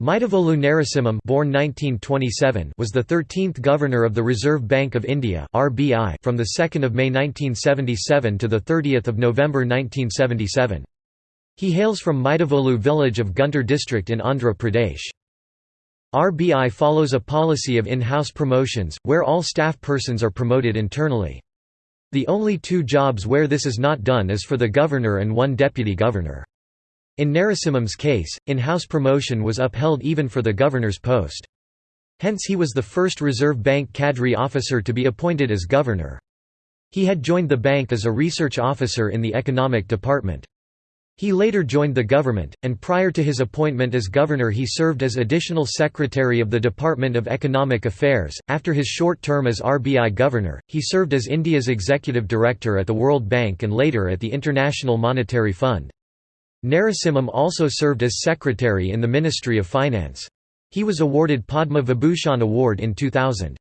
Maidavolu Narasimham born 1927 was the 13th Governor of the Reserve Bank of India RBI from 2 May 1977 to 30 November 1977. He hails from Maidavolu village of Guntur district in Andhra Pradesh. RBI follows a policy of in-house promotions, where all staff persons are promoted internally. The only two jobs where this is not done is for the governor and one deputy governor. In Narasimham's case, in-house promotion was upheld even for the governor's post. Hence he was the first Reserve Bank cadre officer to be appointed as governor. He had joined the bank as a research officer in the economic department. He later joined the government, and prior to his appointment as governor, he served as additional secretary of the Department of Economic Affairs. After his short term as RBI governor, he served as India's executive director at the World Bank and later at the International Monetary Fund. Narasimham also served as secretary in the Ministry of Finance. He was awarded Padma Vibhushan Award in 2000.